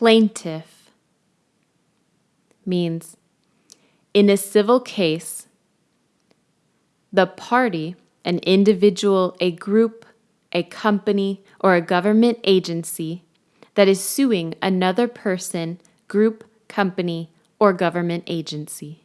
Plaintiff means in a civil case, the party, an individual, a group, a company, or a government agency that is suing another person, group, company, or government agency.